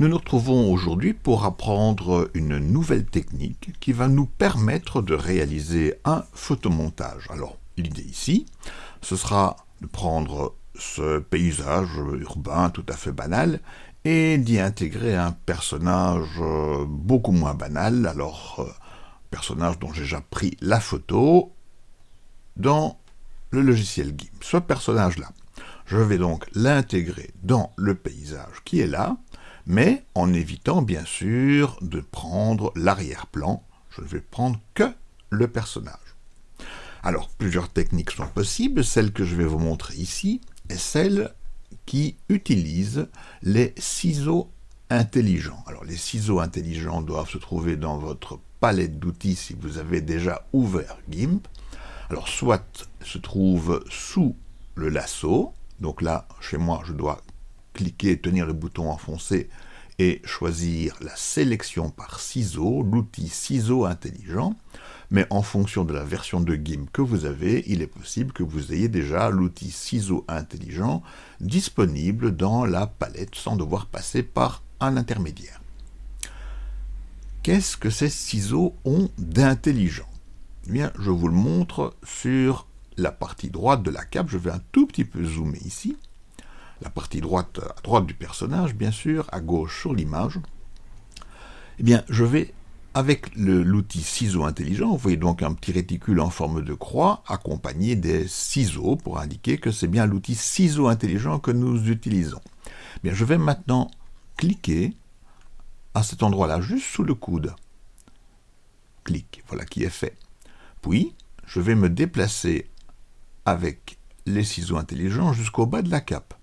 Nous nous retrouvons aujourd'hui pour apprendre une nouvelle technique qui va nous permettre de réaliser un photomontage. Alors, l'idée ici, ce sera de prendre ce paysage urbain tout à fait banal et d'y intégrer un personnage beaucoup moins banal, alors personnage dont j'ai déjà pris la photo dans le logiciel GIMP. Ce personnage-là, je vais donc l'intégrer dans le paysage qui est là, mais en évitant bien sûr de prendre l'arrière-plan. Je ne vais prendre que le personnage. Alors, plusieurs techniques sont possibles. Celle que je vais vous montrer ici est celle qui utilise les ciseaux intelligents. Alors, les ciseaux intelligents doivent se trouver dans votre palette d'outils si vous avez déjà ouvert GIMP. Alors, soit se trouve sous le lasso, donc là, chez moi, je dois cliquer, tenir le bouton enfoncé et choisir la sélection par ciseaux, l'outil ciseaux intelligent, mais en fonction de la version de GIMP que vous avez, il est possible que vous ayez déjà l'outil ciseaux intelligent disponible dans la palette sans devoir passer par un intermédiaire. Qu'est-ce que ces ciseaux ont d'intelligent? Eh Bien, je vous le montre sur la partie droite de la cape. Je vais un tout petit peu zoomer ici la partie droite à droite du personnage, bien sûr, à gauche sur l'image, eh bien, je vais, avec l'outil ciseau intelligent, vous voyez donc un petit réticule en forme de croix, accompagné des ciseaux, pour indiquer que c'est bien l'outil ciseau intelligent que nous utilisons. Eh bien, je vais maintenant cliquer à cet endroit-là, juste sous le coude. Clic, voilà qui est fait. Puis, je vais me déplacer avec les ciseaux intelligents jusqu'au bas de la cape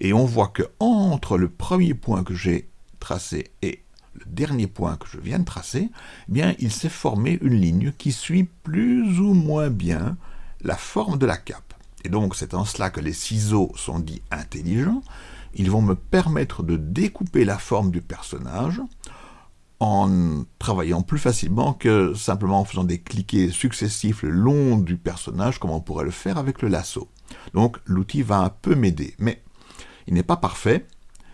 et on voit que entre le premier point que j'ai tracé et le dernier point que je viens de tracer, eh bien, il s'est formé une ligne qui suit plus ou moins bien la forme de la cape. Et donc, c'est en cela que les ciseaux sont dits intelligents. Ils vont me permettre de découper la forme du personnage en travaillant plus facilement que simplement en faisant des cliquets successifs le long du personnage, comme on pourrait le faire avec le lasso. Donc, l'outil va un peu m'aider. Mais il n'est pas parfait,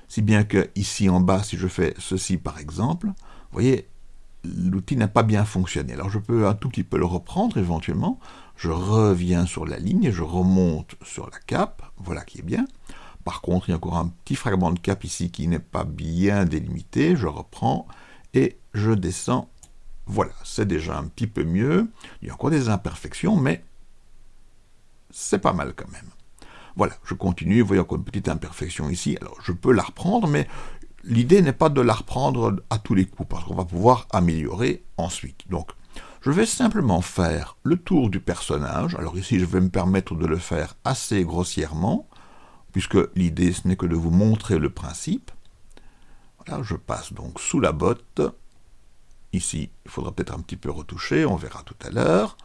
si bien que ici en bas, si je fais ceci par exemple, vous voyez, l'outil n'a pas bien fonctionné. Alors je peux un tout petit peu le reprendre éventuellement, je reviens sur la ligne, je remonte sur la cape, voilà qui est bien. Par contre, il y a encore un petit fragment de cape ici qui n'est pas bien délimité, je reprends et je descends. Voilà, c'est déjà un petit peu mieux. Il y a encore des imperfections, mais c'est pas mal quand même. Voilà, je continue, encore une petite imperfection ici, alors je peux la reprendre, mais l'idée n'est pas de la reprendre à tous les coups, parce qu'on va pouvoir améliorer ensuite. Donc, je vais simplement faire le tour du personnage, alors ici je vais me permettre de le faire assez grossièrement, puisque l'idée ce n'est que de vous montrer le principe. Voilà, je passe donc sous la botte, ici il faudra peut-être un petit peu retoucher, on verra tout à l'heure,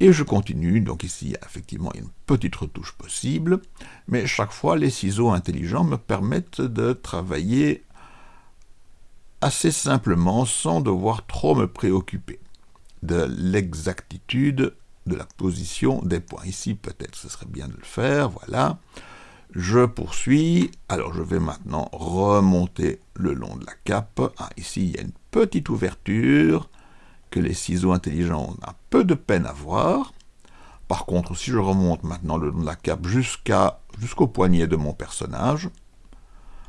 et je continue, donc ici il y a effectivement une petite retouche possible, mais chaque fois les ciseaux intelligents me permettent de travailler assez simplement sans devoir trop me préoccuper de l'exactitude de la position des points. Ici peut-être ce serait bien de le faire, voilà. Je poursuis, alors je vais maintenant remonter le long de la cape. Ah, ici il y a une petite ouverture, que les ciseaux intelligents ont un peu de peine à voir. Par contre, si je remonte maintenant le long de la cape jusqu'à jusqu'au poignet de mon personnage,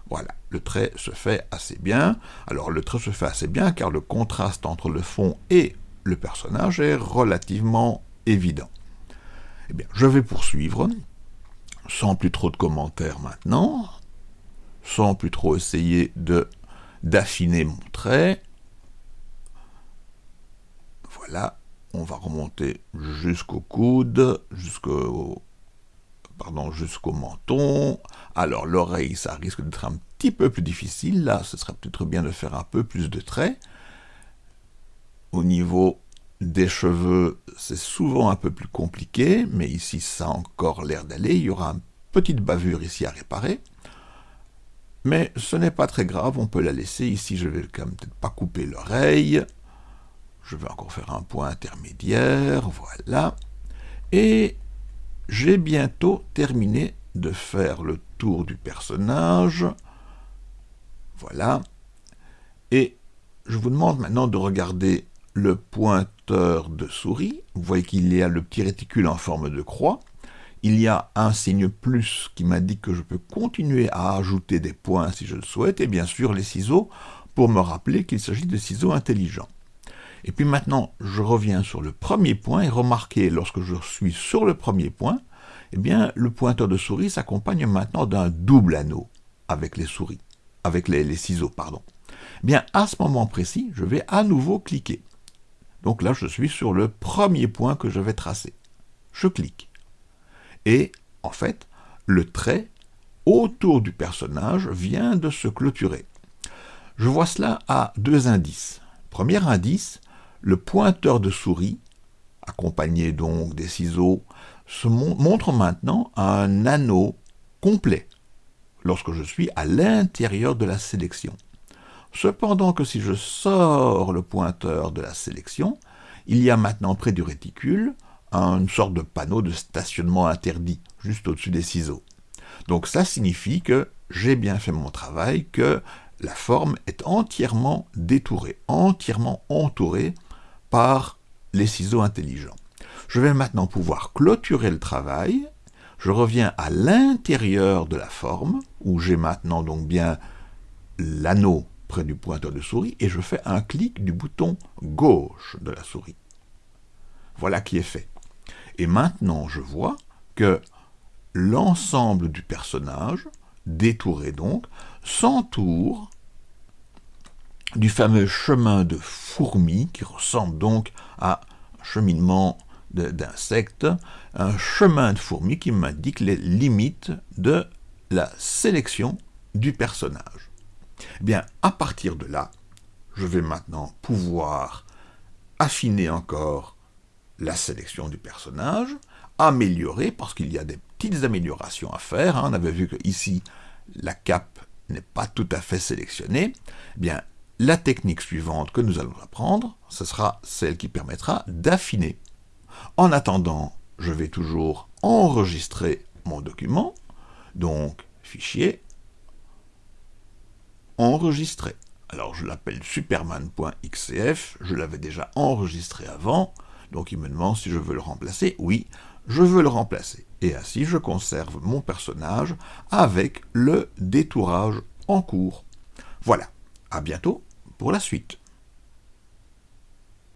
voilà, le trait se fait assez bien. Alors le trait se fait assez bien car le contraste entre le fond et le personnage est relativement évident. Eh bien, je vais poursuivre, sans plus trop de commentaires maintenant, sans plus trop essayer de d'affiner mon trait, là, on va remonter jusqu'au coude, jusqu'au pardon, jusqu'au menton. Alors l'oreille, ça risque d'être un petit peu plus difficile. Là, ce serait peut-être bien de faire un peu plus de traits. Au niveau des cheveux, c'est souvent un peu plus compliqué, mais ici, ça a encore l'air d'aller. Il y aura une petite bavure ici à réparer. Mais ce n'est pas très grave, on peut la laisser. Ici, je vais quand même peut-être pas couper l'oreille. Je vais encore faire un point intermédiaire, voilà. Et j'ai bientôt terminé de faire le tour du personnage. Voilà. Et je vous demande maintenant de regarder le pointeur de souris. Vous voyez qu'il y a le petit réticule en forme de croix. Il y a un signe plus qui m'indique que je peux continuer à ajouter des points si je le souhaite, et bien sûr les ciseaux pour me rappeler qu'il s'agit de ciseaux intelligents. Et puis maintenant, je reviens sur le premier point, et remarquez, lorsque je suis sur le premier point, eh bien, le pointeur de souris s'accompagne maintenant d'un double anneau avec les souris, avec les, les ciseaux, pardon. Eh bien, à ce moment précis, je vais à nouveau cliquer. Donc là, je suis sur le premier point que je vais tracer. Je clique. Et, en fait, le trait autour du personnage vient de se clôturer. Je vois cela à deux indices. Premier indice, le pointeur de souris, accompagné donc des ciseaux, se montre maintenant un anneau complet lorsque je suis à l'intérieur de la sélection. Cependant que si je sors le pointeur de la sélection, il y a maintenant près du réticule une sorte de panneau de stationnement interdit, juste au-dessus des ciseaux. Donc ça signifie que j'ai bien fait mon travail, que la forme est entièrement détourée, entièrement entourée par les ciseaux intelligents. Je vais maintenant pouvoir clôturer le travail. Je reviens à l'intérieur de la forme, où j'ai maintenant donc bien l'anneau près du pointeur de souris, et je fais un clic du bouton gauche de la souris. Voilà qui est fait. Et maintenant, je vois que l'ensemble du personnage, détouré donc, s'entoure du fameux chemin de fourmis, qui ressemble donc à un cheminement d'insectes, un chemin de fourmis qui m'indique les limites de la sélection du personnage. Eh bien, à partir de là, je vais maintenant pouvoir affiner encore la sélection du personnage, améliorer, parce qu'il y a des petites améliorations à faire. Hein. On avait vu que ici, la cape n'est pas tout à fait sélectionnée. Eh bien, la technique suivante que nous allons apprendre, ce sera celle qui permettra d'affiner. En attendant, je vais toujours enregistrer mon document, donc fichier, enregistrer. Alors je l'appelle superman.xcf, je l'avais déjà enregistré avant, donc il me demande si je veux le remplacer. Oui, je veux le remplacer. Et ainsi je conserve mon personnage avec le détourage en cours. Voilà, à bientôt pour la suite.